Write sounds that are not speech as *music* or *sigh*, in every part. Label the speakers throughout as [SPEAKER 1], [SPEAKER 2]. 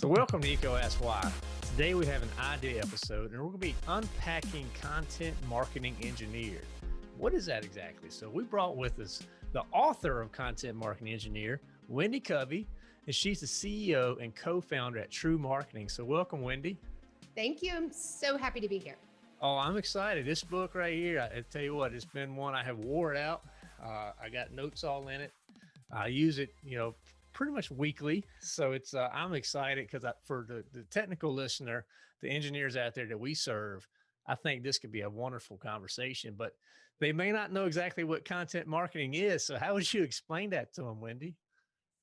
[SPEAKER 1] So, welcome to EECO Ask Why. Today we have an idea episode, and we're going to be unpacking content marketing engineer. What is that exactly? So, we brought with us the author of Content Marketing Engineer, Wendy Covey, and she's the CEO and co-founder at TREW Marketing. So, welcome, Wendy.
[SPEAKER 2] Thank you. I'm so happy to be here.
[SPEAKER 1] Oh, I'm excited. This book right here, I, I tell you what, it's been one I have wore it out. Uh, I got notes all in it. I use it, you know, pretty much weekly. So it's uh, I'm excited because for the, the technical listener, the engineers out there that we serve, I think this could be a wonderful conversation. But they may not know exactly what content marketing is. So how would you explain that to them, Wendy?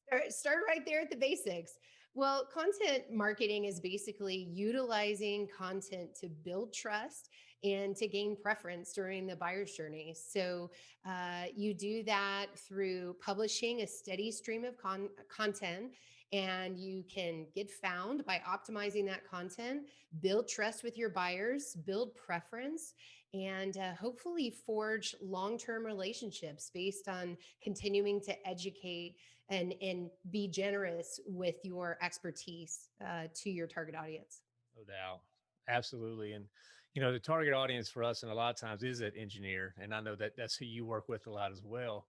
[SPEAKER 2] Start, start right there at the basics. Well, content marketing is basically utilizing content to build trust and to gain preference during the buyer's journey. So uh, you do that through publishing a steady stream of con content and you can get found by optimizing that content, build trust with your buyers, build preference, and uh, hopefully forge long-term relationships based on continuing to educate and, and be generous with your expertise uh, to your target audience.
[SPEAKER 1] No doubt. Absolutely. And you know, the target audience for us, and a lot of times is that engineer. And I know that that's who you work with a lot as well.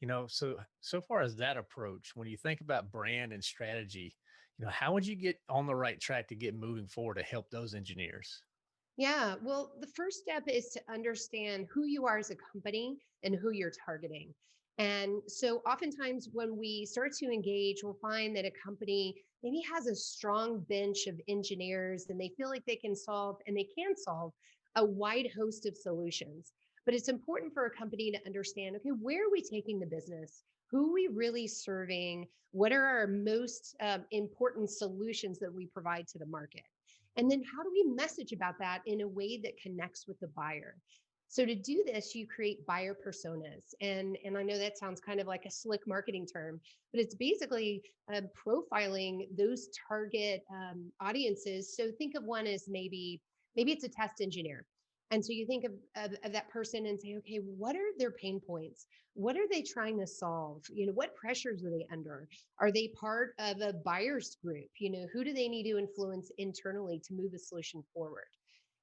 [SPEAKER 1] You know, so, so far as that approach, when you think about brand and strategy, you know, how would you get on the right track to get moving forward to help those engineers?
[SPEAKER 2] Yeah, well, the first step is to understand who you are as a company and who you're targeting. And so oftentimes when we start to engage, we'll find that a company maybe has a strong bench of engineers and they feel like they can solve and they can solve a wide host of solutions. But it's important for a company to understand, okay, where are we taking the business? Who are we really serving? What are our most um, important solutions that we provide to the market? And then how do we message about that in a way that connects with the buyer? So to do this, you create buyer personas. And, and I know that sounds kind of like a slick marketing term, but it's basically uh, profiling those target um, audiences. So think of one as maybe, maybe it's a test engineer. And so you think of, of, of, that person and say, okay, what are their pain points? What are they trying to solve? You know, what pressures are they under? Are they part of a buyer's group? You know, who do they need to influence internally to move the solution forward?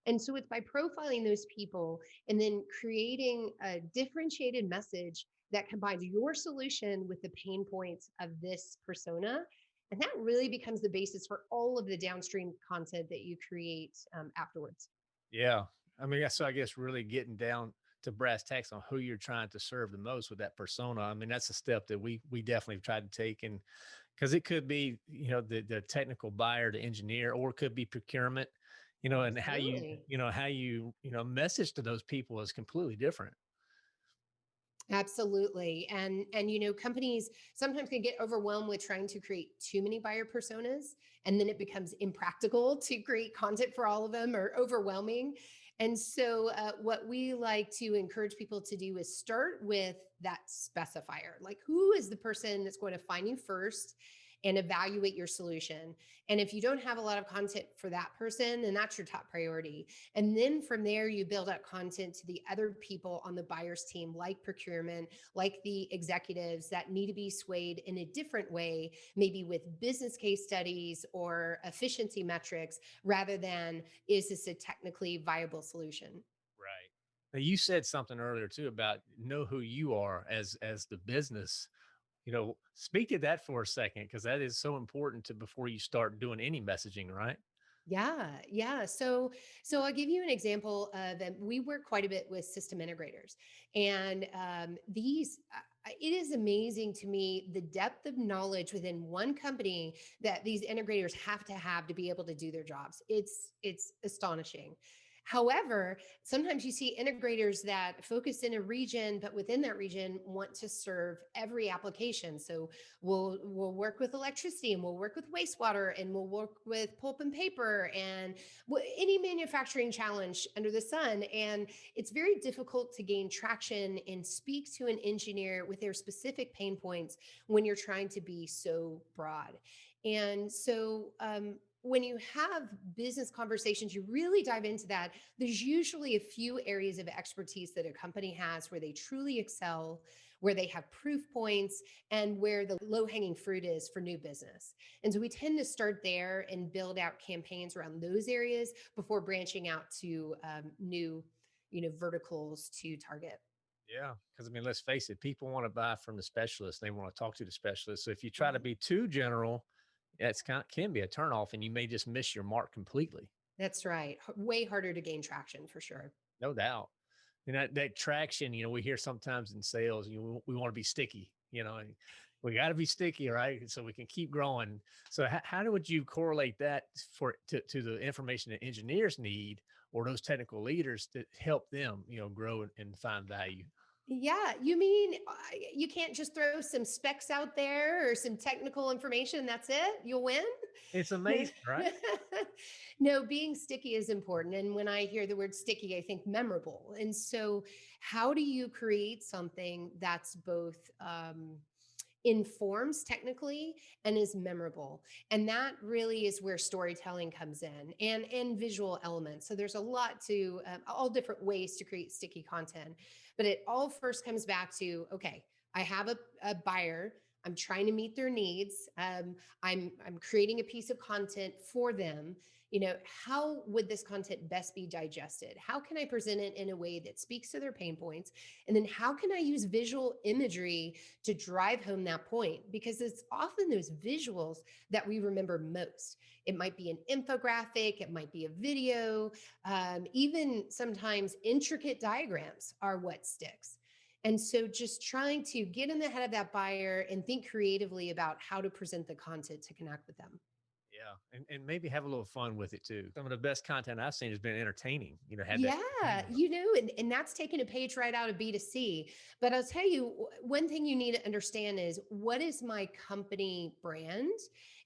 [SPEAKER 2] And so it's by profiling those people and then creating a differentiated message that combines your solution with the pain points of this persona. And that really becomes the basis for all of the downstream content that you create um, afterwards.
[SPEAKER 1] Yeah. I mean, so I guess really getting down to brass tacks on who you're trying to serve the most with that persona. I mean, that's a step that we we definitely tried to take and because it could be, you know, the the technical buyer, the engineer, or it could be procurement you know, and how you, you know, how you, you know, message to those people is completely different.
[SPEAKER 2] Absolutely. And and you know, companies sometimes can get overwhelmed with trying to create too many buyer personas and then it becomes impractical to create content for all of them or overwhelming. And so uh, what we like to encourage people to do is start with that specifier. Like who is the person that's going to find you first and evaluate your solution. And if you don't have a lot of content for that person, then that's your top priority. And then from there, you build up content to the other people on the buyer's team, like procurement, like the executives that need to be swayed in a different way, maybe with business case studies or efficiency metrics, rather than is this a technically viable solution?
[SPEAKER 1] Right. Now you said something earlier too about know who you are as as the business you know, speak to that for a second, because that is so important to before you start doing any messaging, right?
[SPEAKER 2] Yeah, yeah. So, so I'll give you an example of that. We work quite a bit with system integrators, and um, these. it is amazing to me the depth of knowledge within one company that these integrators have to have to be able to do their jobs. It's it's astonishing. However, sometimes you see integrators that focus in a region, but within that region want to serve every application. So we'll, we'll work with electricity and we'll work with wastewater and we'll work with pulp and paper and any manufacturing challenge under the sun. And it's very difficult to gain traction and speak to an engineer with their specific pain points when you're trying to be so broad. And so um, when you have business conversations, you really dive into that. There's usually a few areas of expertise that a company has where they truly excel, where they have proof points, and where the low hanging fruit is for new business. And so we tend to start there and build out campaigns around those areas before branching out to um, new, you know, verticals to target.
[SPEAKER 1] Yeah, because I mean, let's face it, people want to buy from the specialist. They want to talk to the specialist. So if you try to be too general, it's kind can be a turnoff, and you may just miss your mark completely.
[SPEAKER 2] That's right. Way harder to gain traction for sure.
[SPEAKER 1] No doubt. And that, that traction, you know, we hear sometimes in sales, you know, we want to be sticky, you know, and we got to be sticky, right? So we can keep growing. So how, how would you correlate that for to, to the information that engineers need or those technical leaders that help them, you know, grow and, and find value?
[SPEAKER 2] Yeah, you mean uh, you can't just throw some specs out there or some technical information, that's it? You'll win?
[SPEAKER 1] It's amazing, *laughs* right?
[SPEAKER 2] No, being sticky is important. And when I hear the word sticky, I think memorable. And so, how do you create something that's both um, informs technically and is memorable? And that really is where storytelling comes in and and visual elements. So there's a lot to um, all different ways to create sticky content, but it all first comes back to okay, I have a, a buyer I'm trying to meet their needs. Um, I'm I'm creating a piece of content for them. You know, how would this content best be digested? How can I present it in a way that speaks to their pain points? And then how can I use visual imagery to drive home that point? Because it's often those visuals that we remember most. It might be an infographic, it might be a video, um, even sometimes intricate diagrams are what sticks. And so just trying to get in the head of that buyer and think creatively about how to present the content to connect with them.
[SPEAKER 1] Yeah, and, and maybe have a little fun with it too. Some of the best content I've seen has been entertaining. You know, had that.
[SPEAKER 2] Yeah,
[SPEAKER 1] humor.
[SPEAKER 2] you know, and, and that's taking a page right out of B2C. But I'll tell you, one thing you need to understand is what is my company brand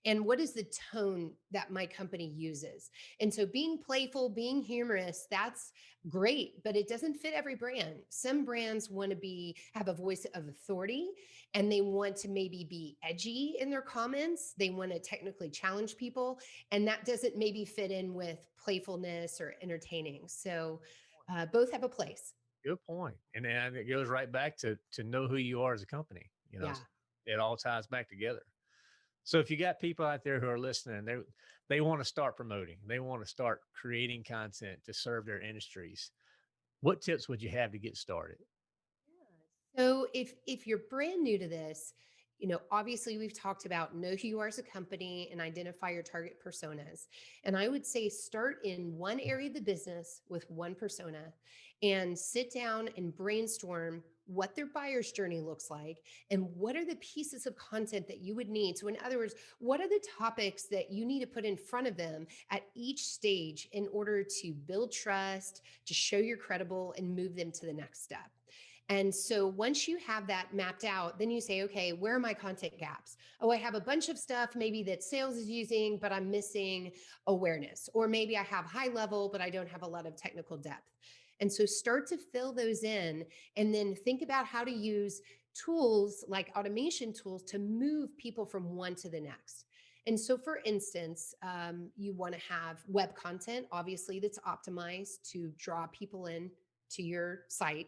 [SPEAKER 2] and what is the tone that my company uses? And so being playful, being humorous, that's great, but it doesn't fit every brand. Some brands want to be have a voice of authority and they want to maybe be edgy in their comments. They want to technically challenge people, and that doesn't maybe fit in with playfulness or entertaining. So uh, both have a place.
[SPEAKER 1] Good point. And then it goes right back to to know who you are as a company. You know,
[SPEAKER 2] Yeah.
[SPEAKER 1] it all ties back together. So if you got people out there who are listening, they they want to start promoting, they want to start creating content to serve their industries. What tips would you have to get started?
[SPEAKER 2] So if if you're brand new to this, you know, obviously we've talked about know who you are as a company and identify your target personas. And I would say start in one area of the business with one persona and sit down and brainstorm what their buyer's journey looks like and what are the pieces of content that you would need. So in other words, what are the topics that you need to put in front of them at each stage in order to build trust, to show you're credible and move them to the next step. And so once you have that mapped out, then you say, okay, where are my content gaps? Oh, I have a bunch of stuff maybe that sales is using, but I'm missing awareness. Or maybe I have high level, but I don't have a lot of technical depth. And so start to fill those in and then think about how to use tools like automation tools to move people from one to the next. And so, for instance, um, you want to have web content, obviously, that's optimized to draw people in to your site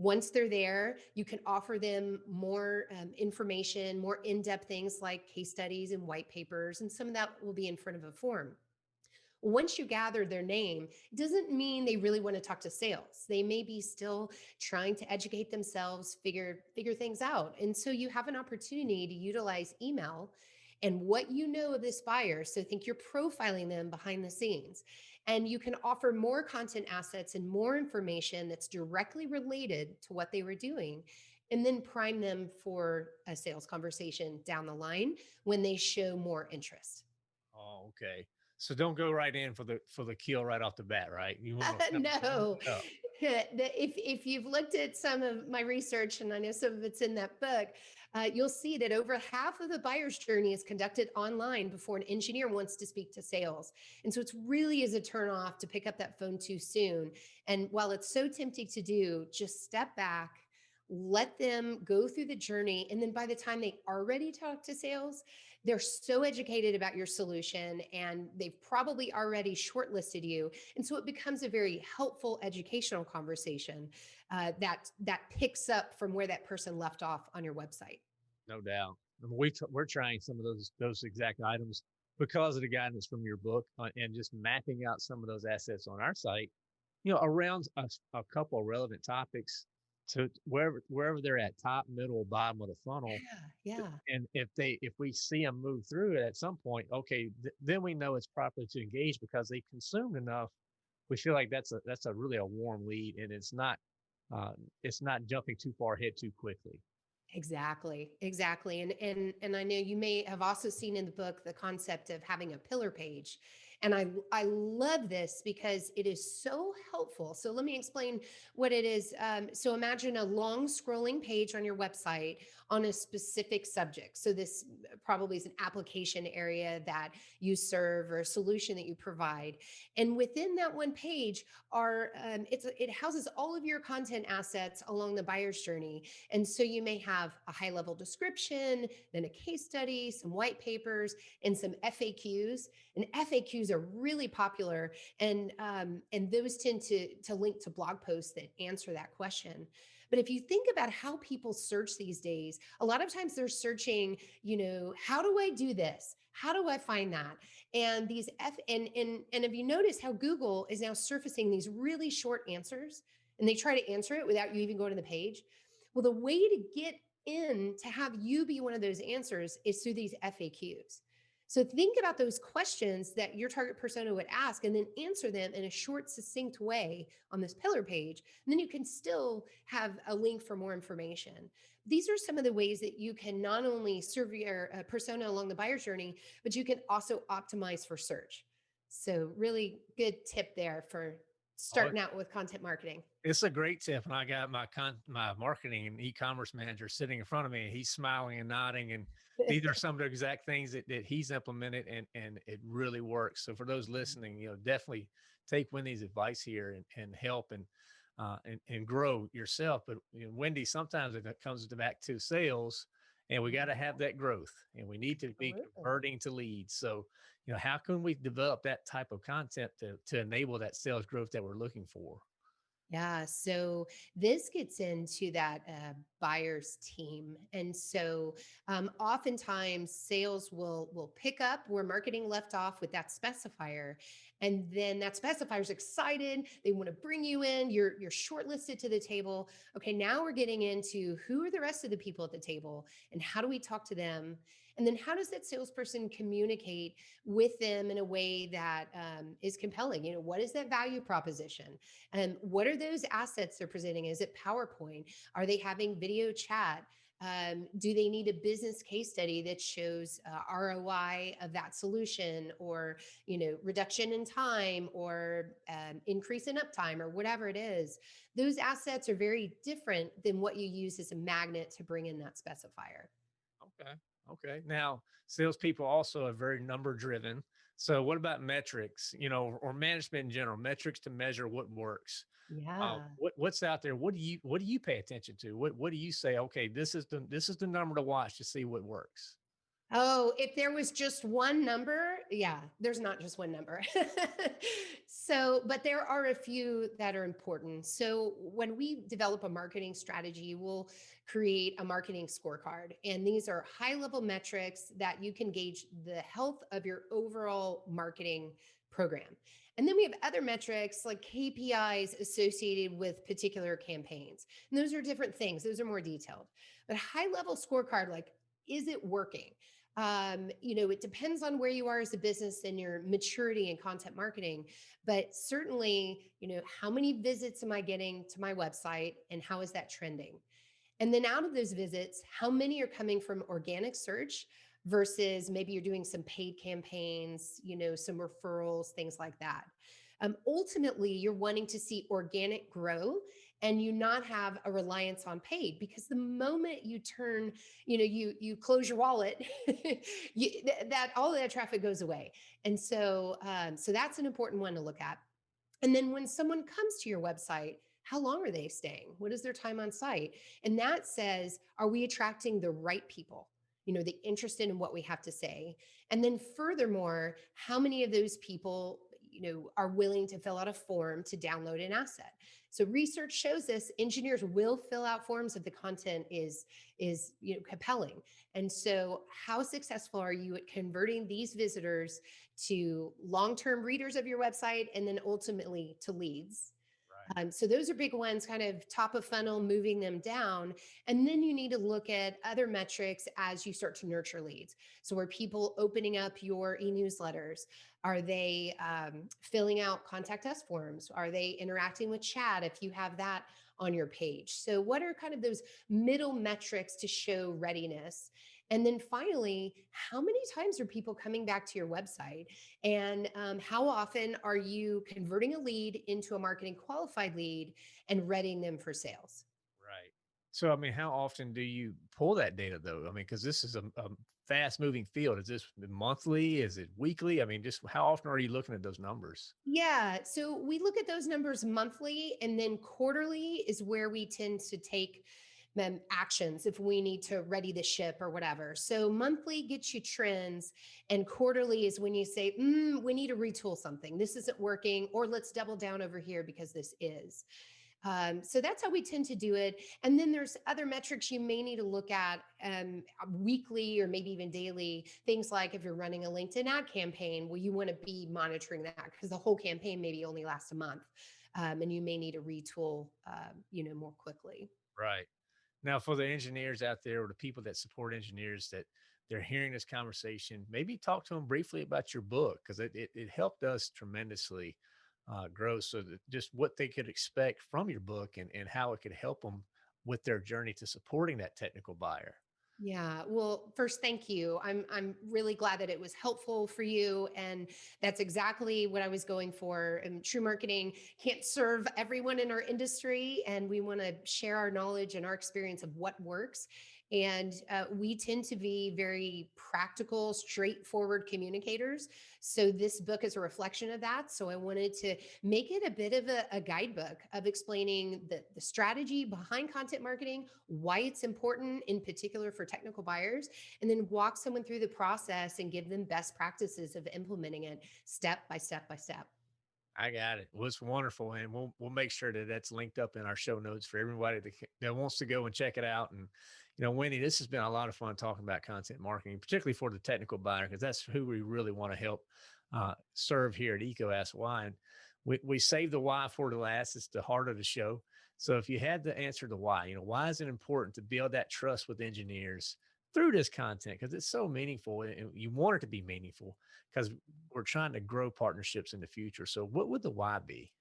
[SPEAKER 2] once they're there, you can offer them more um, information, more in depth things like case studies and white papers, and some of that will be in front of a form. Once you gather their name, doesn't mean they really want to talk to sales. They may be still trying to educate themselves, figure figure things out. And so you have an opportunity to utilize email and what you know of this buyer. So think you're profiling them behind the scenes. And you can offer more content assets and more information that's directly related to what they were doing. And then prime them for a sales conversation down the line when they show more interest.
[SPEAKER 1] Oh, okay. So don't go right in for the for the kill right off the bat, right? You want to *laughs*
[SPEAKER 2] no. *laughs* The- if if you've looked at some of my research, and I know some of it's in that book, uh, you'll see that over half of the buyer's journey is conducted online before an engineer wants to speak to sales. And so it's really is a turnoff to pick up that phone too soon. And while it's so tempting to do, just step back. Let them go through the journey. And then by the time they are ready to talk to sales, they're so educated about your solution and they've probably already shortlisted you. And so it becomes a very helpful educational conversation uh, that that picks up from where that person left off on your website.
[SPEAKER 1] No doubt. we t- we're trying some of those those exact items because of the guidance from your book uh, and just mapping out some of those assets on our site, you know, around a, a couple of relevant topics to wherever wherever they're at, top, middle, bottom of the funnel.
[SPEAKER 2] Yeah, yeah.
[SPEAKER 1] And if they if we see them move through it at some point, okay, th- then we know it's properly to engage because they consumed enough. We feel like that's a that's a really a warm lead, and it's not uh, it's not jumping too far ahead too quickly.
[SPEAKER 2] Exactly, exactly. And and and I know you may have also seen in the book the concept of having a pillar page. And I I love this because it is so helpful. So let me explain what it is. Um, so imagine a long scrolling page on your website on a specific subject. So this probably is an application area that you serve or a solution that you provide. And within that one page are um, it's it houses all of your content assets along the buyer's journey. And so you may have a high level description, then a case study, some white papers, and some FAQs. And FAQs are really popular, and um, and those tend to to link to blog posts that answer that question. But if you think about how people search these days, a lot of times they're searching, you know, how do I do this? How do I find that? And these F and and and if you notice how Google is now surfacing these really short answers and they try to answer it without you even going to the page. Well, the way to get in to have you be one of those answers is through these FAQs. So think about those questions that your target persona would ask and then answer them in a short, succinct way on this pillar page. And then you can still have a link for more information. These are some of the ways that you can not only serve your uh, persona along the buyer's journey, but you can also optimize for search. So really good tip there for starting out with content marketing.
[SPEAKER 1] It's a great tip, and I got my con my marketing and e-commerce manager sitting in front of me. He's smiling and nodding, and these are some of the exact things that, that he's implemented, and and it really works. So for those *laughs* mm-hmm. listening, you know, definitely take Wendy's advice here and and help and uh, and and grow yourself. But you know, Wendy, sometimes it comes back to sales, and we got to have that growth, and we need to be converting to leads. So you know, how can we develop that type of content to to enable that sales growth that we're looking for?
[SPEAKER 2] Yeah, so this gets into that uh, buyer's team, and so um, oftentimes sales will will pick up where marketing left off with that specifier, and then that specifier is excited. They want to bring you in. You're you're shortlisted to the table. Okay, now we're getting into who are the rest of the people at the table, and how do we talk to them? And then how does that salesperson communicate with them in a way that um, is compelling? You know, what is that value proposition? And what are those assets they're presenting? Is it PowerPoint? Are they having video chat? Um, do they need a business case study that shows uh, ROI of that solution or, you know, reduction in time or um, increase in uptime or whatever it is? Those assets are very different than what you use as a magnet to bring in that specifier.
[SPEAKER 1] Okay. Okay. Now, salespeople also are very number driven. So, what about metrics? You know, or management in general, metrics to measure what works.
[SPEAKER 2] Yeah.
[SPEAKER 1] Uh, what what's out there? What do you what do you pay attention to? What what do you say? Okay, this is the this is the number to watch to see what works.
[SPEAKER 2] Oh, if there was just one number, yeah, there's not just one number. *laughs* so, but there are a few that are important. So, when we develop a marketing strategy, we'll create a marketing scorecard. And these are high level metrics that you can gauge the health of your overall marketing program. And then we have other metrics like KPIs associated with particular campaigns. And those are different things, those are more detailed. But high level scorecard, like, is it working? Um, you know, it depends on where you are as a business and your maturity in content marketing. But certainly, you know, how many visits am I getting to my website and how is that trending? And then out of those visits, how many are coming from organic search versus maybe you're doing some paid campaigns, you know, some referrals, things like that. Um, ultimately, you're wanting to see organic grow and you not have a reliance on paid because the moment you turn you know you you close your wallet *laughs* you, th- that all that traffic goes away. And so um, so that's an important one to look at. And then when someone comes to your website how long are they staying? What is their time on site? And that says are we attracting the right people? You know, the interested in what we have to say. And then furthermore, how many of those people you know are willing to fill out a form to download an asset so research shows this engineers will fill out forms if the content is is you know compelling. And so how successful are you at converting these visitors to long-term readers of your website and then ultimately to leads um, so those are big ones, kind of top of funnel, moving them down. And then you need to look at other metrics as you start to nurture leads. So are people opening up your e-newsletters? Are they um, filling out contact us forms? Are they interacting with chat if you have that on your page? So what are kind of those middle metrics to show readiness? And then finally, how many times are people coming back to your website? And um, how often are you converting a lead into a marketing qualified lead and readying them for sales?
[SPEAKER 1] Right. So, I mean, how often do you pull that data though? I mean, because this is a, a fast moving field. Is this monthly? Is it weekly? I mean, just how often are you looking at those numbers?
[SPEAKER 2] Yeah. So we look at those numbers monthly and then quarterly is where we tend to take actions if we need to ready the ship or whatever. So monthly gets you trends and quarterly is when you say, mm, we need to retool something. This isn't working, or let's double down over here because this is. Um, so that's how we tend to do it. And then there's other metrics you may need to look at um, weekly or maybe even daily. Things like if you're running a LinkedIn ad campaign, well, you want to be monitoring that because the whole campaign maybe only lasts a month. Um, and you may need to retool, uh, you know, more quickly.
[SPEAKER 1] Right. Now, for the engineers out there or the people that support engineers that they're hearing this conversation, maybe talk to them briefly about your book because it, it, it, helped us tremendously uh, grow. So that just what they could expect from your book and, and how it could help them with their journey to supporting that technical buyer.
[SPEAKER 2] Yeah. Well, first, thank you. I'm I'm really glad that it was helpful for you, and that's exactly what I was going for. And TREW Marketing can't serve everyone in our industry, and we want to share our knowledge and our experience of what works. And uh, we tend to be very practical, straightforward communicators. So this book is a reflection of that. So I wanted to make it a bit of a, a guidebook of explaining the, the strategy behind content marketing, why it's important in particular for technical buyers, and then walk someone through the process and give them best practices of implementing it step by step by step.
[SPEAKER 1] I got it. Well, it's wonderful, and we'll we'll make sure that that's linked up in our show notes for everybody that, that wants to go and check it out. And you know, Wendy, this has been a lot of fun talking about content marketing, particularly for the technical buyer, because that's who we really want to help uh, serve here at EECO Ask Why. And we, we save the why for the last. It's the heart of the show. So if you had to answer the why, you know, why is it important to build that trust with engineers through this content? Because it's so meaningful and you want it to be meaningful because we're trying to grow partnerships in the future. So what would the why be?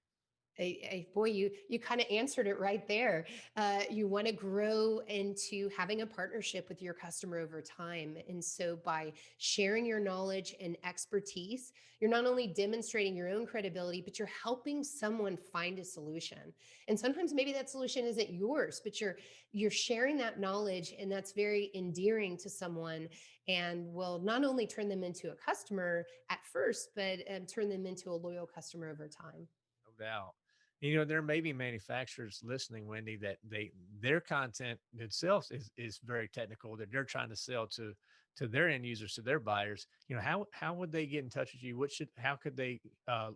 [SPEAKER 2] A, boy, you you kind of answered it right there. Uh, you want to grow into having a partnership with your customer over time, and so by sharing your knowledge and expertise, you're not only demonstrating your own credibility, but you're helping someone find a solution. And sometimes maybe that solution isn't yours, but you're you're sharing that knowledge, and that's very endearing to someone, and will not only turn them into a customer at first, but um, turn them into a loyal customer over time.
[SPEAKER 1] No doubt you know there may be manufacturers listening wendy that they their content itself is is very technical that they're trying to sell to to their end users to their buyers you know how how would they get in touch with you what should how could they uh,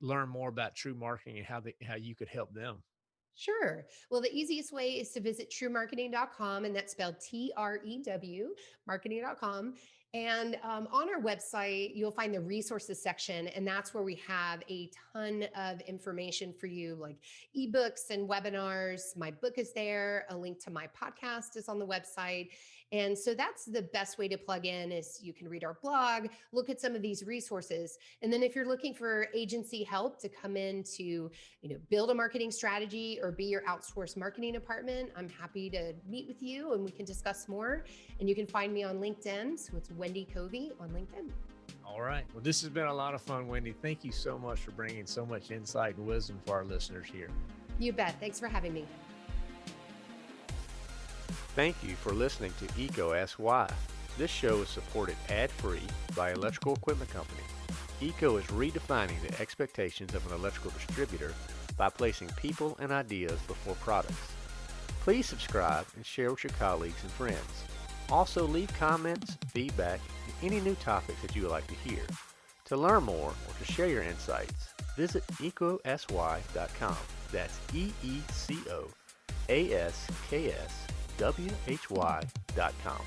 [SPEAKER 1] learn more about TREW marketing and how they how you could help them
[SPEAKER 2] Sure. Well, the easiest way is to visit trewmarketing.com, and that's spelled T R E W, marketing.com. And um, on our website, you'll find the resources section, and that's where we have a ton of information for you, like ebooks and webinars. My book is there. A link to my podcast is on the website. And so that's the best way to plug in is you can read our blog, look at some of these resources. And then if you're looking for agency help to come in to, you know, build a marketing strategy or be your outsourced marketing department, I'm happy to meet with you and we can discuss more. And you can find me on LinkedIn. So it's Wendy Covey on LinkedIn.
[SPEAKER 1] All right. Well, this has been a lot of fun, Wendy. Thank you so much for bringing so much insight and wisdom for our listeners here.
[SPEAKER 2] You bet. Thanks for having me.
[SPEAKER 1] Thank you for listening to EECO Ask Why. This show is supported ad-free by Electrical Equipment Company. EECO is redefining the expectations of an electrical distributor by placing people and ideas before products. Please subscribe and share with your colleagues and friends. Also leave comments, feedback, and any new topics that you would like to hear. To learn more or to share your insights, visit eecoaskwhy.com. That's E-E-C-O A-S-K-S W-H-Y.com.